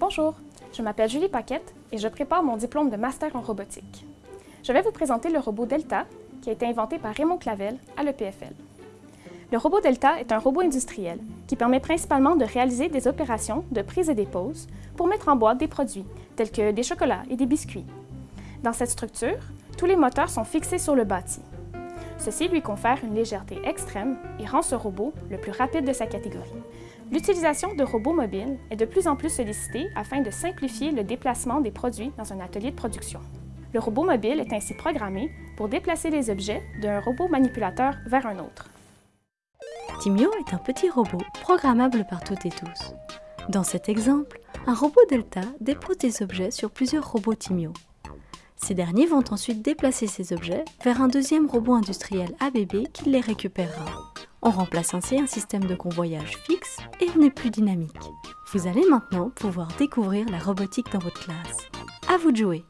Bonjour, je m'appelle Julie Paquette et je prépare mon diplôme de master en robotique. Je vais vous présenter le robot Delta qui a été inventé par Raymond Clavel à l'EPFL. Le robot Delta est un robot industriel qui permet principalement de réaliser des opérations de prise et dépose pour mettre en boîte des produits tels que des chocolats et des biscuits. Dans cette structure, tous les moteurs sont fixés sur le bâti. Ceci lui confère une légèreté extrême et rend ce robot le plus rapide de sa catégorie. L'utilisation de robots mobiles est de plus en plus sollicitée afin de simplifier le déplacement des produits dans un atelier de production. Le robot mobile est ainsi programmé pour déplacer les objets d'un robot manipulateur vers un autre. Timio est un petit robot programmable par toutes et tous. Dans cet exemple, un robot Delta dépose des objets sur plusieurs robots Timio. Ces derniers vont ensuite déplacer ces objets vers un deuxième robot industriel ABB qui les récupérera. On remplace ainsi un système de convoyage fixe et on est plus dynamique. Vous allez maintenant pouvoir découvrir la robotique dans votre classe. À vous de jouer